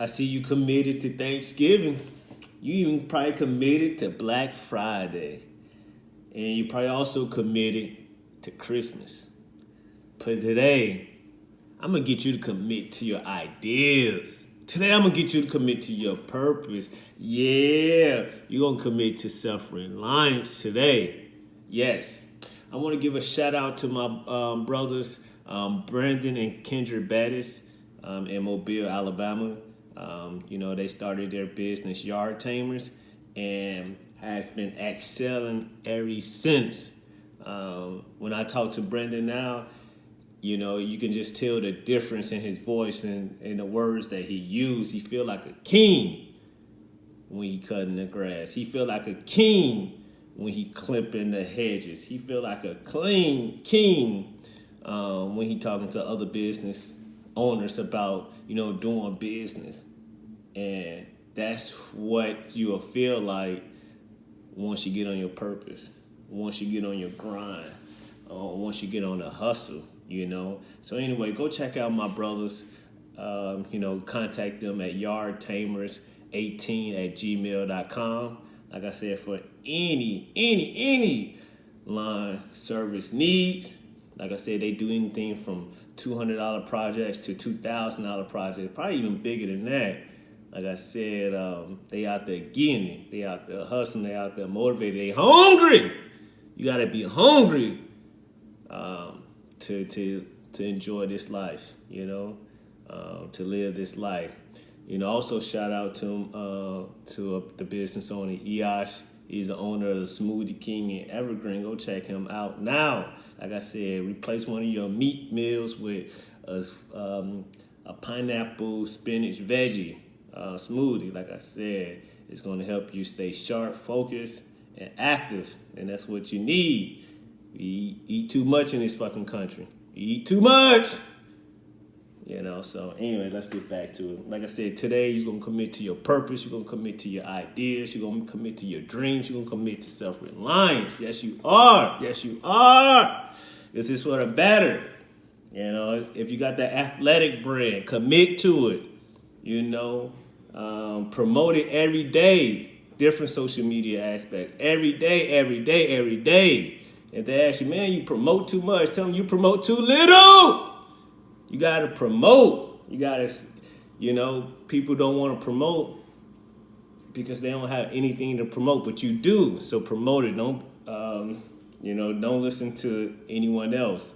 I see you committed to Thanksgiving. You even probably committed to Black Friday. And you probably also committed to Christmas. But today, I'm gonna get you to commit to your ideas. Today, I'm gonna get you to commit to your purpose. Yeah, you're gonna commit to self reliance today. Yes, I wanna give a shout out to my um, brothers, um, Brandon and Kendra Bettis um, in Mobile, Alabama. Um, you know, they started their business, Yard Tamers, and has been excelling ever since. Um, when I talk to Brendan now, you know, you can just tell the difference in his voice and, and the words that he used. He feel like a king when he cutting the grass. He feel like a king when he clipping the hedges. He feel like a clean king um, when he talking to other business owners about, you know, doing business. And that's what you'll feel like once you get on your purpose, once you get on your grind, or once you get on the hustle, you know. So anyway, go check out my brothers. Um, you know, contact them at yardtamers18 at gmail.com. Like I said, for any, any, any line service needs, like I said, they do anything from $200 projects to $2,000 projects, probably even bigger than that. Like I said, um, they out there getting it. They out there hustling. They out there motivated. They hungry. You gotta be hungry um, to to to enjoy this life. You know, uh, to live this life. You know, also shout out to uh, to uh, the business owner Eosh. He's the owner of the Smoothie King in Evergreen. Go check him out now. Like I said, replace one of your meat meals with a, um, a pineapple spinach veggie uh, smoothie, like I said, it's going to help you stay sharp, focused, and active. And that's what you need. You eat too much in this fucking country. Eat too much. You know, so anyway, let's get back to it. Like I said, today you're gonna commit to your purpose, you're gonna commit to your ideas, you're gonna commit to your dreams, you're gonna commit to self-reliance. Yes, you are. Yes, you are. This is for the better. You know, if you got that athletic brand, commit to it you know, um, promote it every day, different social media aspects, every day, every day, every day. If they ask you, man, you promote too much, tell them you promote too little. You got to promote. You got to, you know, people don't want to promote because they don't have anything to promote, but you do. So promote it. Don't, um, you know, don't listen to anyone else.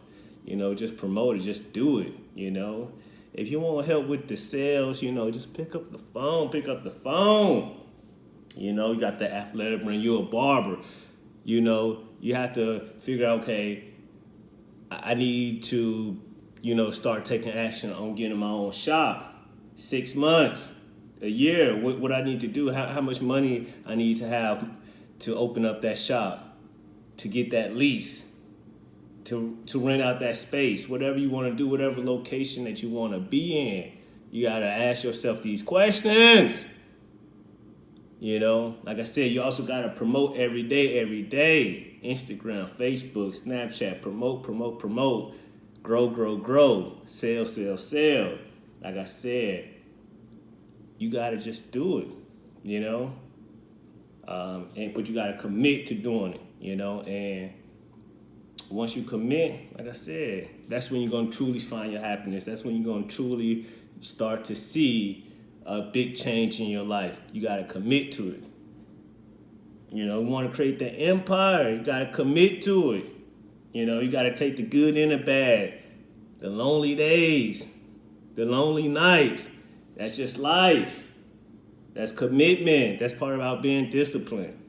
You know, just promote it. Just do it, you know. If you want help with the sales, you know, just pick up the phone, pick up the phone. You know, you got the athletic brand, you're a barber. You know, you have to figure out, okay, I need to, you know, start taking action on getting my own shop. Six months, a year, what, what I need to do, how, how much money I need to have to open up that shop, to get that lease to, to rent out that space, whatever you want to do, whatever location that you want to be in. You got to ask yourself these questions. You know, like I said, you also got to promote every day, every day. Instagram, Facebook, Snapchat, promote, promote, promote. Grow, grow, grow. Sell, sell, sell. Like I said, you got to just do it, you know? Um, and But you got to commit to doing it, you know? And once you commit, like I said, that's when you're going to truly find your happiness. That's when you're going to truly start to see a big change in your life. You got to commit to it. You know, you want to create the empire, you got to commit to it. You know, you got to take the good and the bad, the lonely days, the lonely nights. That's just life. That's commitment. That's part about being disciplined.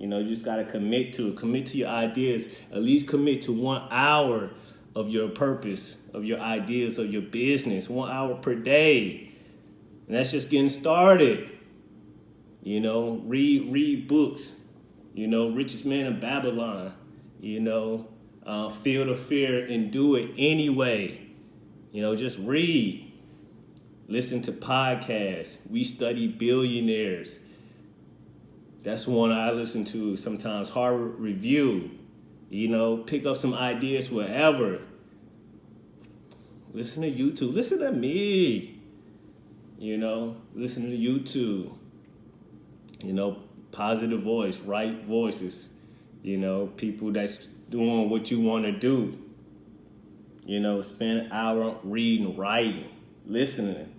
You know, you just got to commit to it. Commit to your ideas. At least commit to one hour of your purpose, of your ideas, of your business. One hour per day. And that's just getting started. You know, read read books. You know, Richest Man in Babylon. You know, uh, Feel the Fear and Do It Anyway. You know, just read. Listen to podcasts. We study billionaires. That's one I listen to sometimes. Harvard Review. You know, pick up some ideas wherever. Listen to YouTube. Listen to me. You know, listen to YouTube. You know, positive voice, right voices. You know, people that's doing what you want to do. You know, spend an hour reading, writing, listening.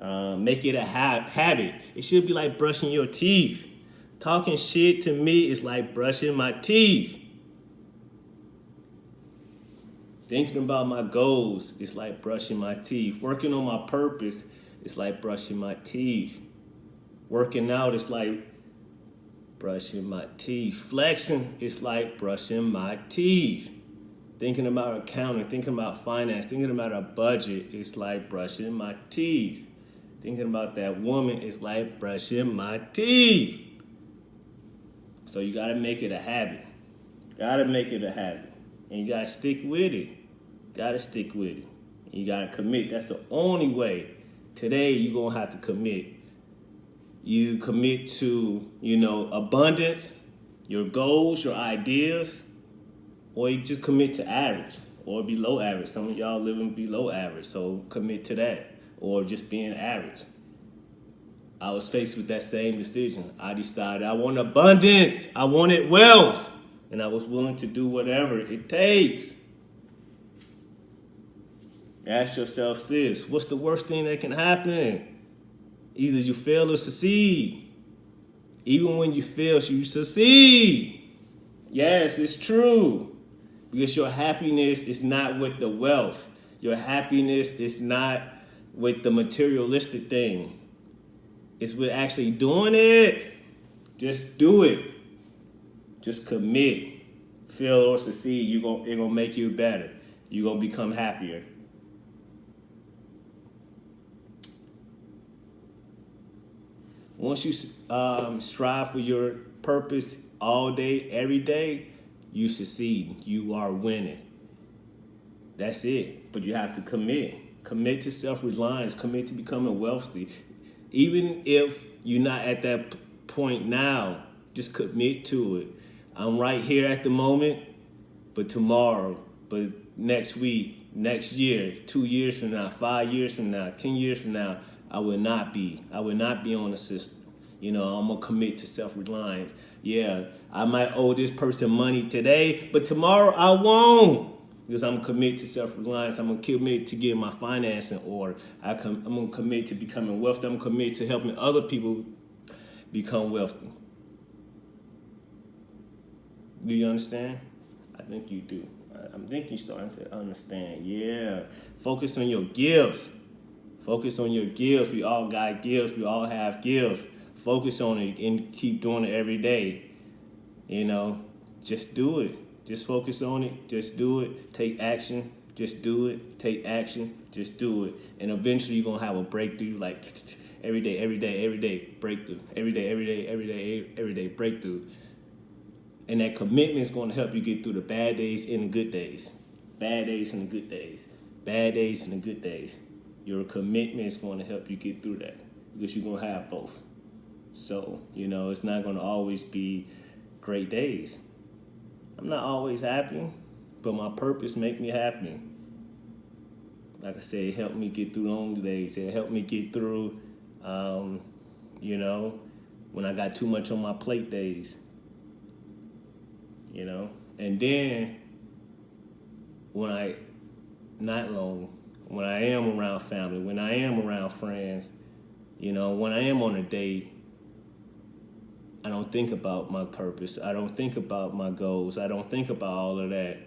Uh, make it a ha- habit. It should be like brushing your teeth. Talking shit to me is like brushing my teeth. Thinking about my goals is like brushing my teeth. Working on my purpose is like brushing my teeth. Working out is like brushing my teeth. Flexing is like brushing my teeth. Thinking about accounting, thinking about finance, thinking about a budget is like brushing my teeth. Thinking about that woman is like brushing my teeth. So you gotta make it a habit. Gotta make it a habit. And you gotta stick with it. Gotta stick with it. You gotta commit. That's the only way. Today you're gonna have to commit you commit to, you know, abundance, your goals, your ideas, or you just commit to average or below average. Some of y'all living below average, so commit to that or just being average. I was faced with that same decision. I decided I want abundance, I wanted wealth, and I was willing to do whatever it takes. Ask yourself this what's the worst thing that can happen? Either you fail or succeed. Even when you fail, you succeed. Yes, it's true. Because your happiness is not with the wealth. Your happiness is not with the materialistic thing. It's with actually doing it. Just do it. Just commit. Fail or succeed, you're gonna, it's gonna make you better. You're gonna become happier. Once you um, strive for your purpose all day, every day, you succeed. You are winning. That's it. But you have to commit. Commit to self-reliance. Commit to becoming wealthy. Even if you're not at that point now, just commit to it. I'm right here at the moment, but tomorrow, but next week, next year, two years from now, five years from now, 10 years from now, I will not be. I will not be on the system. You know, I'm gonna commit to self-reliance. Yeah, I might owe this person money today, but tomorrow I won't. Because I'm committed to self-reliance. I'm gonna commit to getting my financing order. I am gonna commit to becoming wealthy. I'm committed to helping other people become wealthy. Do you understand? I think you do. I think you're starting to understand. Yeah. Focus on your gifts. Focus on your gifts. We all got gifts. We all have gifts. Focus on it and keep doing it every day. You know, just do it. Just focus on it. Just do it. Take action. Just do it. Take action. Just do it. And eventually you're going to have a breakthrough like every day, every day, every day, breakthrough. Every day, every day, every day, every day, breakthrough. And that commitment is going to help you get through the bad days and the good days. Bad days and the good days. Bad days and the good days. Your commitment is going to help you get through that because you're going to have both. So, you know, it's not going to always be great days. I'm not always happy, but my purpose make me happy. Like I said, it helped me get through long days. It helped me get through, um, you know, when I got too much on my plate days. You know, and then when I, not long, when I am around family, when I am around friends, you know, when I am on a date, I don't think about my purpose. I don't think about my goals. I don't think about all of that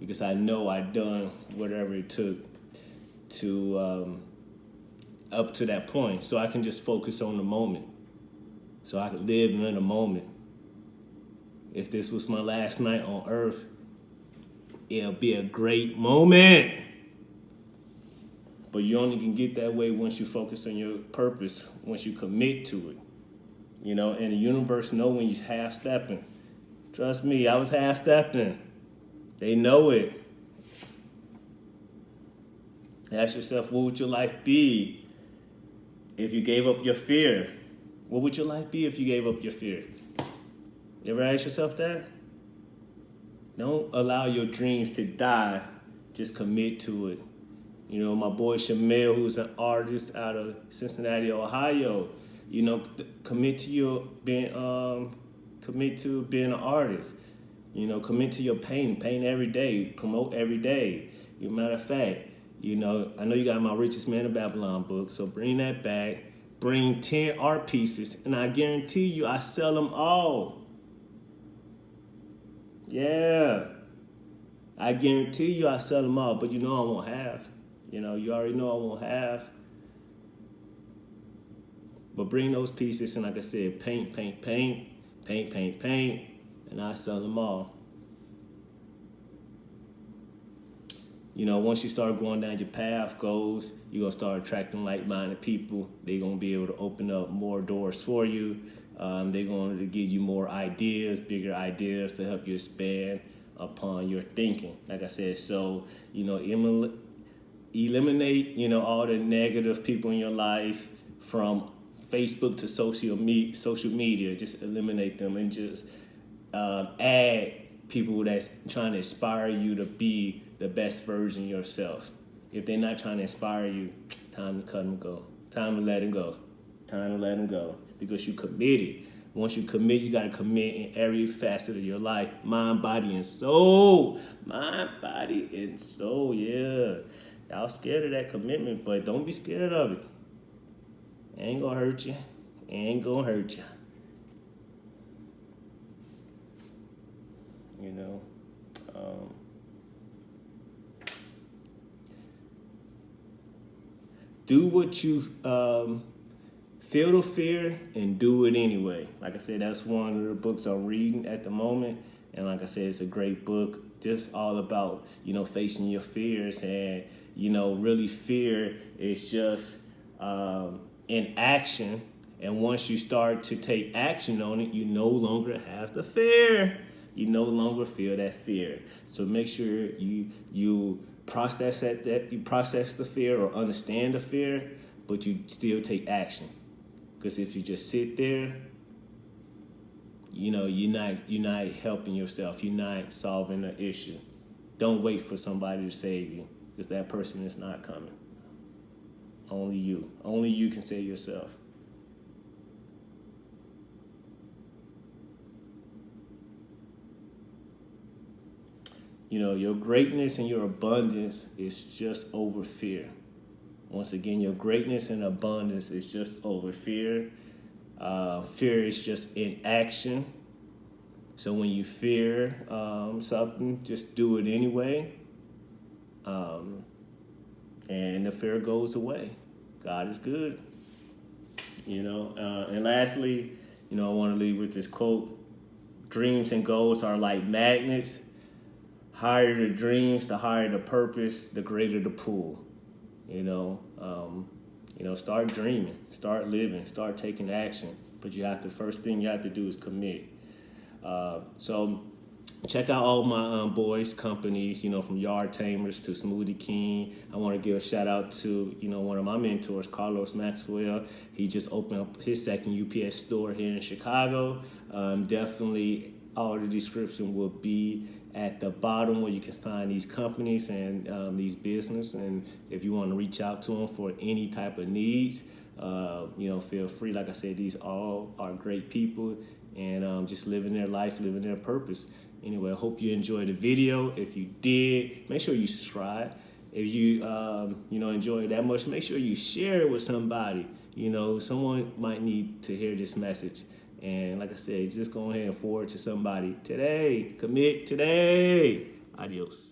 because I know I've done whatever it took to um, up to that point. So I can just focus on the moment. So I can live in the moment. If this was my last night on earth, it'll be a great moment. But you only can get that way once you focus on your purpose, once you commit to it. You know, and the universe know when you're half stepping. Trust me, I was half stepping. They know it. Ask yourself, what would your life be if you gave up your fear? What would your life be if you gave up your fear? You ever ask yourself that? Don't allow your dreams to die. Just commit to it. You know, my boy Shamil, who's an artist out of Cincinnati, Ohio. You know, commit to your being um, commit to being an artist. You know, commit to your painting. Paint every day. Promote every day. You matter of fact, you know, I know you got my Richest Man of Babylon book, so bring that back. Bring 10 art pieces, and I guarantee you I sell them all. Yeah. I guarantee you I sell them all, but you know I won't have. You know, you already know I won't have. But bring those pieces, and like I said, paint, paint, paint, paint, paint, paint, and I sell them all. You know, once you start going down your path goals, you're gonna start attracting like-minded people. They're gonna be able to open up more doors for you. Um, they're going to give you more ideas, bigger ideas to help you expand upon your thinking. Like I said, so you know, eliminate you know all the negative people in your life from Facebook to social me social media. Just eliminate them and just um, add people that's trying to inspire you to be the best version yourself. If they're not trying to inspire you, time to cut them go. Time to let them go. Time to let them go because you committed. Once you commit, you got to commit in every facet of your life mind, body, and soul. Mind, body, and soul. Yeah. Y'all scared of that commitment, but don't be scared of it. Ain't gonna hurt you. Ain't gonna hurt you. You know? Um, do what you um, feel the fear and do it anyway. Like I said, that's one of the books I'm reading at the moment. And like I said, it's a great book, just all about, you know, facing your fears. And, you know, really fear is just um, in action. And once you start to take action on it, you no longer have the fear. You no longer feel that fear. So make sure you you process that, that you process the fear or understand the fear, but you still take action. Because if you just sit there, you know, you're not, you're not helping yourself. You're not solving the issue. Don't wait for somebody to save you because that person is not coming. Only you. Only you can save yourself. You know, your greatness and your abundance is just over fear. Once again, your greatness and abundance is just over fear. Uh, fear is just inaction. So when you fear um, something, just do it anyway. Um, and the fear goes away. God is good. You know, uh, and lastly, you know, I want to leave with this quote Dreams and goals are like magnets. Higher the dreams, the higher the purpose, the greater the pull. You know, um, you know, start dreaming, start living, start taking action. But you have to first thing you have to do is commit. Uh, so check out all my um, boys companies you know from yard tamers to smoothie king i want to give a shout out to you know one of my mentors carlos maxwell he just opened up his second ups store here in chicago um, definitely all the description will be at the bottom where you can find these companies and um, these business. And if you want to reach out to them for any type of needs, uh, you know, feel free. Like I said, these all are great people and um, just living their life, living their purpose. Anyway, I hope you enjoyed the video. If you did, make sure you subscribe. If you, um, you know, enjoy that much, make sure you share it with somebody. You know, someone might need to hear this message. And like I said, just go ahead and forward to somebody today. Commit today. Adios.